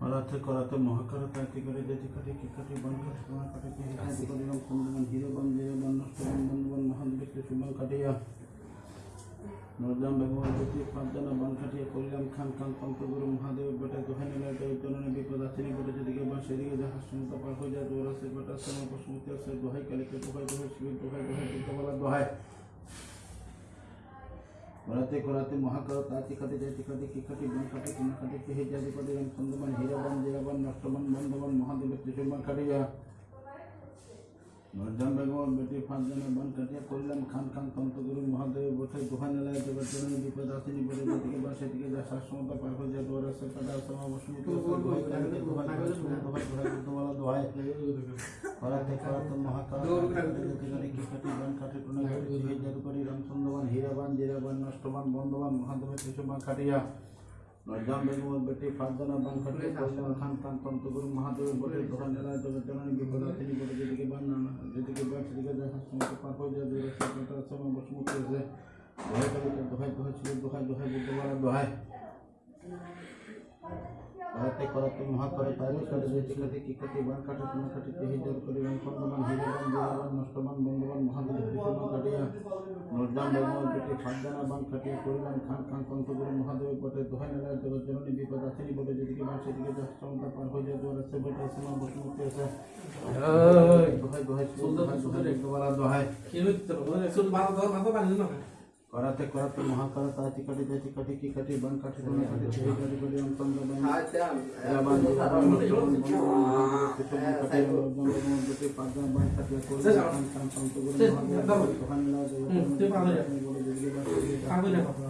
করাতে করাতে মহাকার কাটি করে যেতে কাটি কি কাটি বন কাটি তোমার কাটি কি কাটি করে রং কুন্দন হিরো বন জিরো বন নষ্ট বন বন বন মহান ব্যক্তি সুবন কাটিয়া। নরজাম ব্যবহার করতে পাঁচজনা বন কাটিয়া করিলাম খান খান পন্তগুরু মহাদেব বেটা নিলায় তো জননী বিপদ আসেনি বলে যেদিকে বা সেদিকে যাহা সমতা পার হয়ে যায় দৌড়া সে বেটা সময় বসুমতি আছে দোহাই কালিকে দোহাই দোহাই শিবির দোহাই দোহাই বুদ্ধবালা দোহাই। করাতে করাতে মহাকার তাতি কাটে যাইতে কাটে কি কাটে বন কাটে কিনা কাটে কে হে যাদি কাটে রং সন্দমান হীরাবান জিরাবান নষ্টবান বন্ধবান মহাদেব ত্রিশুমান কাটিয়া নরজাম বেগম বেটি জনের বন কাটিয়া করলাম খান খান তন্ত্রগুরু মহাদেব বসে দোকান এলায় জননী বিপদ আসেনি বলে যেদিকে বা সেদিকে যা শাসমতা পার হয়ে যায় দোয়ার আছে কাটা সমা বসুমতি দোহাই কালিকে দোহাই দোহাই দোহাই দোহাই বুদ্ধমালা দোহাই করাতে করাতে মহাকাল কাটি টুনা জাদুকরি রামচন্দ্রবান হীরাবান জিরাবান নষ্টবান বন্ধবান মহাদেব শিশুবান কাটিয়া নজাম বেগমের বেটি ফারদানা বান কাটিয়া কল্যাণ খান খান তন্ত্রগুরু মহাদেবের বটে দোকান জেলায় জগৎ জননী বিপদ তিনি বলে যেদিকে বান না যেদিকে বান সেদিকে দেখা সময় পার হয়ে যায় দূরে সরকার সময় বসমুখী আছে দোহাই কালিকে দোহাই দোহাই ছিল দোহাই দোহাই বুদ্ধবারা দোহাই করাতে করাতে মহাকরে তারি করে যেতে কাটে কি কাটে বান কাটে কোন কাটে তে হিজার করে রং খন্ডমান হিরাবান জিরাবান নষ্টবান বন্ধবান মহাদেব কৃষ্ণ কাটিয়া নরদাম বেগম পেটে ফাঁদানা বান কাটিয়া করিলাম খান খান কণ্ঠগুরু মহাদেব পটে দোহাই নেলায় জগৎ জননী বিপদ আসেনি বলে যেদিকে বান সেদিকে যা সমতা পার হয়ে যায় দোয়ার আছে বেটা সীমা বসমুক্তি আছে। দোহাই দোহাই দোহাই দোহাই দোহাই দোহাই करते करते महाकरत आति कटी देति कटी की कटि बन कटि दोनों कटि छेड़ी कटि बलि हम तम बलि रामान रामान कुतुम कटि बम बम दुति पादा बन कटि को तम तम तम तो गुरु भगवान ला जो ते पागल है पागल है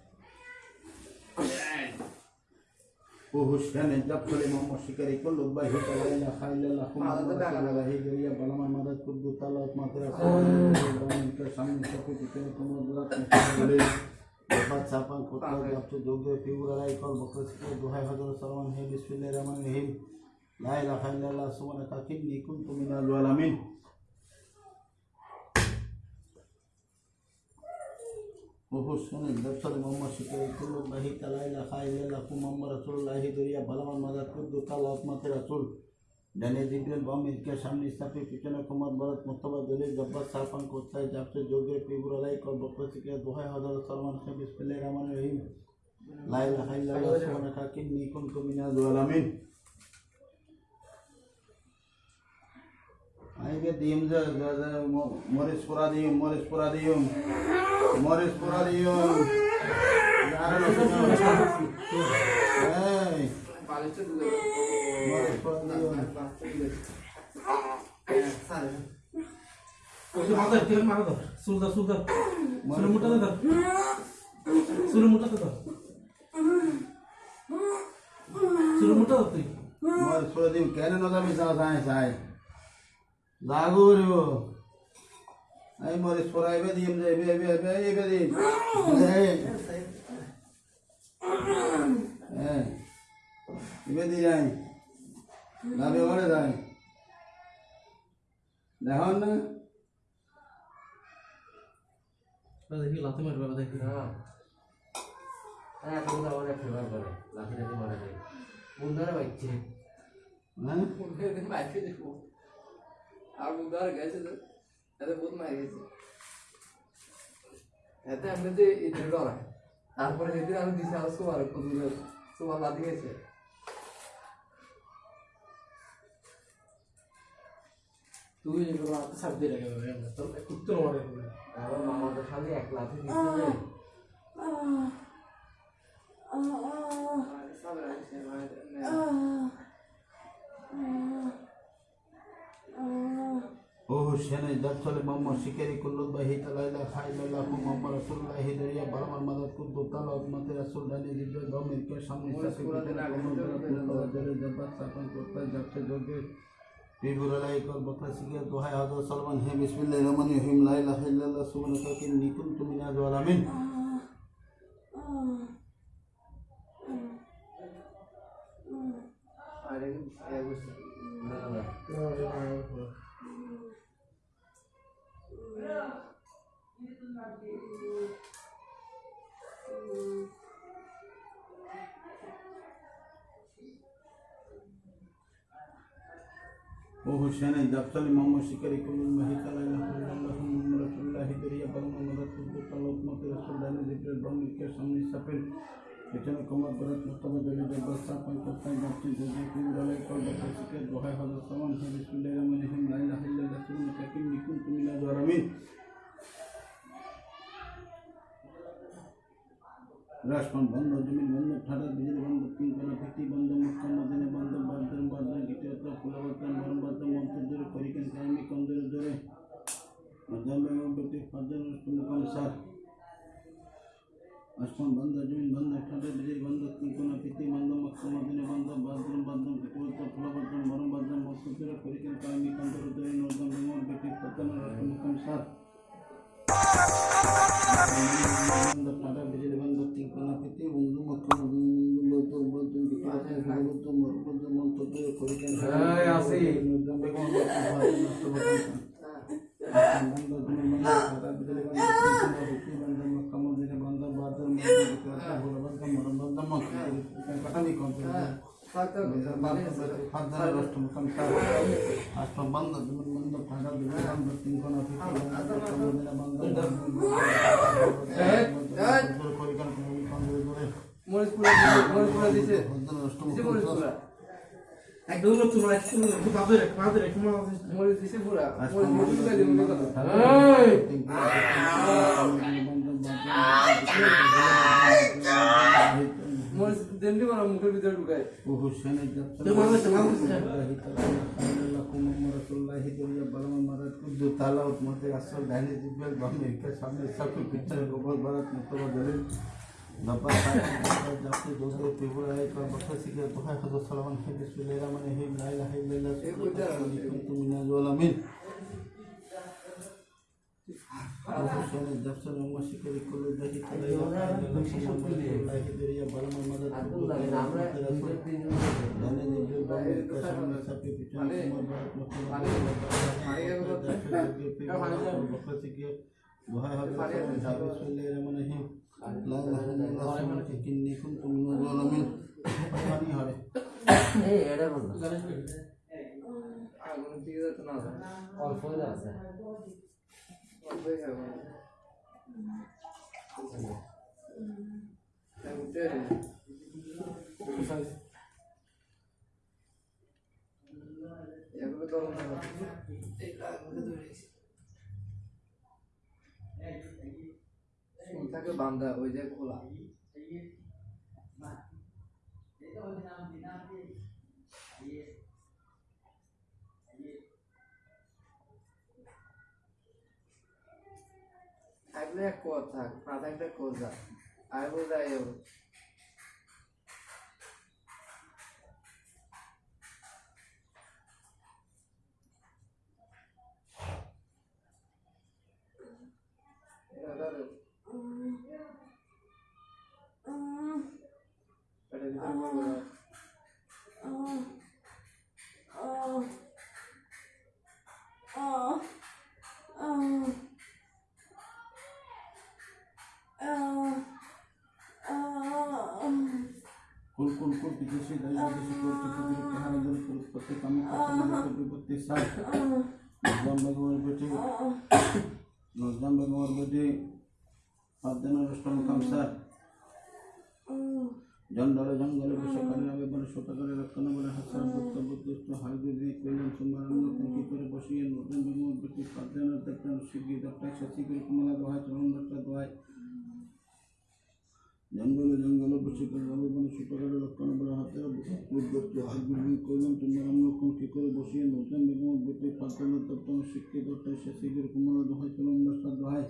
وهشتنا الدبخ الإمام الشكري كله بيهوت لا إله إلا الله خم الله هجرية بلما مرد كبو طلعت مدرسة من كسام شكو تكين كم بلات مشغولي وفات سابان كتلا جابتو جوجو تيورا لا يقال بكرسكو دوهاي حضر سلام هي بسم الله الرحمن الرحيم لا إله إلا الله سبحانك إني كنت من الظالمين শুনেন দর্শন মোহাম্মদ শিকারি কুল্লু বাহি তালাই লাখা ইল্লাল্লাহু মোহাম্মদ রাসূলুল্লাহি, দরিয়া বালামান মাদার কুদ্দু তালাত মাতে রাসূল ডানে জিব্রাইল বাম, ইলকে, সামনে স্থাপে পিছনে কুমার ভরত মুস্তফা দলিল জব্বার সাফান কোথায় যাচ্ছে যোগে ফিগুর আলাই কল বকরসকে দোহাই হযরত সালমান হে বিসমিল্লাহির রহমানির রহিম লা ইলাহা ইল্লাল্লাহ, সুবহানাকা ইন্নী কুনতু মিনাল জালিমিন আইগে দিম যে মরিস পুরা দিম মরিস পুরা দিম মরিস পুরা দিম মরিস পুরা দিম সুলতান সুলতান সুলে মোটাতে ধর সুলে মোটাতে ধর সুলে মোটা ধর তুই মরিস পুরা দিম কেন নজামি যা যায় যায় লাগু রিব এই মরিস পুরা এবে দিম যে এবে এবে এবে দিম। এই। এবে দি যাই। লাভে ঘরে যায় দেখুন না। দেখি লাথি মারবে দেখি। হ্যাঁ। বুধবার গেছে তো এতে বহুত মারি গেছে এতে আমি যে এই ডরা তারপরে যেদিন আমি দিছি আর সুমার কুদুর সুমার লাদি গেছে তুই এগুলো হাতে সাপ দিয়ে রেখে দেবে তোর কুত্তর মারে আমার মামাদের সামনে এক লাঠি দিচ্ছে ও হুসেন দর্শল মোহাম্মদ শিকারি কুল্লু বাহি তালাইলা খাইলাল্লাহ মোহাম্মদ রাসূলুল্লাহ দরিয়া বারমান মাদাত কুদ্দু তালাত মাতে রাসূল দানি জিব্রাইল দমির কে সামনে সাথে কুতুব কমর জলে জবাত সাপন করতে যাচ্ছে যোগে বিবুরালাই কল বকরা সিকে দোহাই হযরত সালমান হে বিসমিল্লাহির রহমানির রহিম লা ইলাহা ইল্লাল্লাহ সুবহানাকা ইন্নী কুনতু মিনাজ জালিমিন আর এই না ও হুসেন জাফসালি মোহাম্মদ শিকারি কুলুল মাহিত লা ইলাহা ইল্লাল্লাহ মুহাম্মাদুর রাসূলুল্লাহ দরিয়া বালমা মাদাত কুদ্দুস আল্লাহ উম্মতে রাসূল দানি জিবরিল বামিকে সামনে সাফেল পেছনে কমর বরাত মুস্তাফা জলি জব্বার সাফাই কোথায় যাচ্ছে যদি বিবুরালাই কল বকরা সিকে দোহাই হযরত সালমান হে বিসমিল্লাহির রহমানির রহিম, লা ইলাহা ইল্লাল্লাহ সুবহানাকা ইন্নী কুনতু মিনাজ রাজপান বন্ধ, জমিন বন্ধ, ঠাডা, বিজলি বন্ধ তিন কোনা ভিত্তি বন্ধ মক্কা মদিনে বন্ধ বাদন বাদন দ্বিতীয়ত ফুলবর্তন মরম বাদন মন্ত্র জোরে করিকেন মজামে ব্যক্তি ফাজন মুকাম সার আসমান বন্ধ, জমিন বন্ধ, ঠাডা, বিজলি বন্ধ তিন কোনা ভিত্তি বন্ধ মক্কা মদিনে বন্ধ বাদন বাদন দ্বিতীয়ত ফুলবর্তন মরম বাদন মন্ত্র জোরে করিকেন কাইমি কন্দরে জোরে। নজম ব্যক্তি ফাজন মুকাম সার বন্ধ, ঠাডা, বিজলি বন্ধ তিন কোনা ভিত্তি বন্ধ মক্কা মদিনে বন্ধ বাদন দ্বিতীয়ত ফুলবর্তন মরম বাদন মন্ত্র জোরে করিকেন এই আসি। ربنا جعلنا جوزا يطيبون عليك وبخسك الضحى خذ الصلاة ونحب بسم الله الرحمن الرحيم لا إله إلا الله سبحانك كنتم من الظالمين وخشان الدفتر وما شكر كل ذلك لا إله إلا الله دريا بلما مدد لأن نبيل بامي كشف نسبي بجان سمر بارك مكتوب وبخسك الضحى خذ الصلاة ونحب بسم الله الرحمن الرحيم দোহাই হবে যাবে চলে মানে হি লা ইলাহা ইল্লাল্লাহ সুবহানাকা ইন্নী কুনতু মিনাজ জালিমিন পানি হবে আগুন দিয়ে যেত না অল্প আছে অল্পই খাব উঠে এগুলো বান্ধা ওই যে খোলা। থাকলে এক থাক না থাকলে কোজা আর বোঝাই নজরাম বেগমের বেটে বেগমের বেটে পাঁচজনের অষ্টম কামসার জঙ্গলে জঙ্গলে বসে কান্না বেবনে শতকরে রক্ষণ বলে হাসান বক্তব্য দুষ্ট হাই দিদি কইলেন সোমবার অন্য কুঙ্কি করে বসিয়ে নতুন বেগমের বেটে পাঁচজনের দেখতেন শিগগির দশটা শশী করে কমলা দোহায় চরণ দশটা দোহায় জঙ্গলে জঙ্গলে বসে করলাম এবং ছোটখাটো লক্ষণ বলে হাসার হাতে উদ্যস্ত হাইগুলি করলাম তোমরা আমরা কি করে বসিয়ে নতুন বেগম বেটে পাঁচজন তত্ত্ব শিক্ষিত সে শিখের কুমলা দোহাই চলম দশটা দোহাই।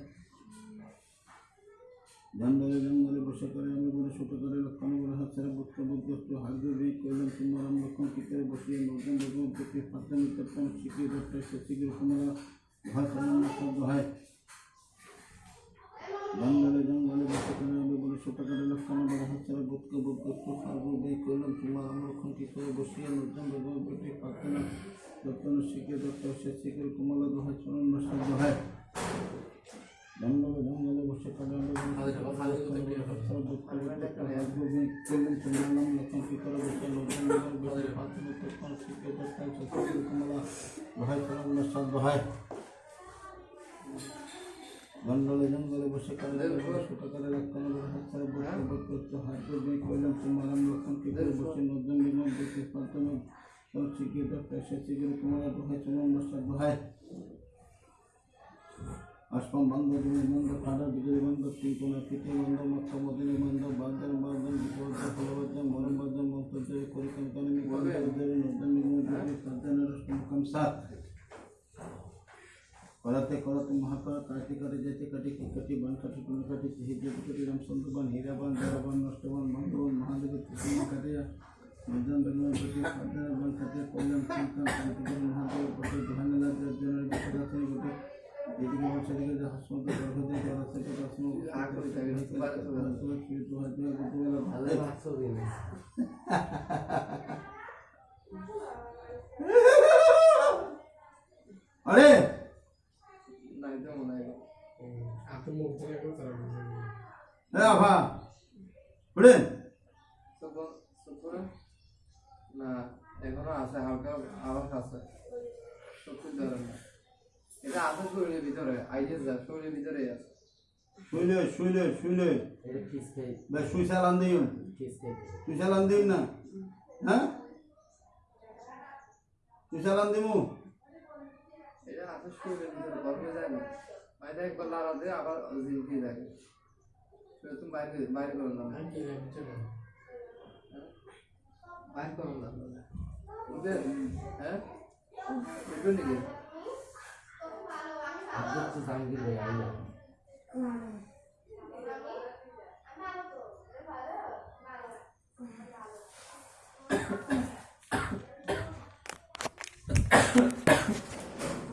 জঙ্গলে জঙ্গলে বসে করে আমি বলে ছোট করে লক্ষণ বলে হাতের বুদ্ধ বুদ্ধ একটু হাগ্য বিক করলাম সুন্দরম লক্ষণ কি করে বসিয়ে নতুন নতুন প্রতি ফাতে নিত্যম শিখিয়ে ধরতে সে শিখিয়ে কুমারা ভয় সামান্য শব্দ হয়। জঙ্গলে জঙ্গলে বসে করে আমি বলে ছোট করে লক্ষণ বলে হাতের বুদ্ধ বুদ্ধ একটু হাগ্য বিক করলাম সুন্দরম লক্ষণ কি করে বসিয়ে নতুন নতুন প্রতি ফাতে নতুন শিখিয়ে ধরতে সে শিখিয়ে কুমারা দোহায় সামান্য শব্দ হয়। জঙ্গলে জঙ্গলে জঙ্গলে জঙ্গলে বসে কালে ছোট করে লক্ষণ করতে হাত দিয়ে করলাম তোমার লক্ষণ কি করে বসে নিগম দেখে প্রাথমিক শিখিয়ে দরকার সে শিখিয়ে তোমার দোহাই চলন নষ্ট দোহাই অষ্টম বন্ধ দুই বন্ধ কাটা বিজয় বন্ধ তিনকোনা তৃতীয় বন্ধ মত্ত মদিনী বন্ধ বাদ্যার বাদন বিপদ ফলবদ্ধ মরমবদ্ধ মন্তর্য পরিকল্পনা নিকল্পদের নদন নিগমে সাধনের অষ্টমকম সাত। করতে করতে মহাকর কাটি করে যেতে কাটি কিকটি বান কাটি কোন কাটি হিজে কাটি রাম সুন্দরবান হীরাবান দেওয়াবান নষ্টবান বন্ধবান মহাদেব কৃষ্ণ কাটিয়া নদন বেগুন প্রতি সাধনের বান কাটিয়া কল্যাণ চিন্তন কান্তি মহাদেব প্রতি দোহানেলা জনের বিপদাসনী গোটে এদিকে সেদিকে আরে! মনে হয়। সুপুর না এখনও আছে হালকা আওয়াজ আছে। সুপুর ধরে না। এটা আছে শরীরের ভিতরে আইডিয়া যা শরীরের ভিতরে আছে শুইলে শুইলে শুইলে এটা কিস খাই বে শুই সালান দিও কিস খাই তুই সালান দিও না হ্যাঁ তুই সালান দিমু এটা আছে শরীরের ভিতরে গরমে যায় না বাইরে একবার লাড়া দিয়ে আবার জিলকি যায় সেটা তুমি বাইরে বাইরে করো না আমি কি জানি চলো 반격수상이길래 알려. 그만해.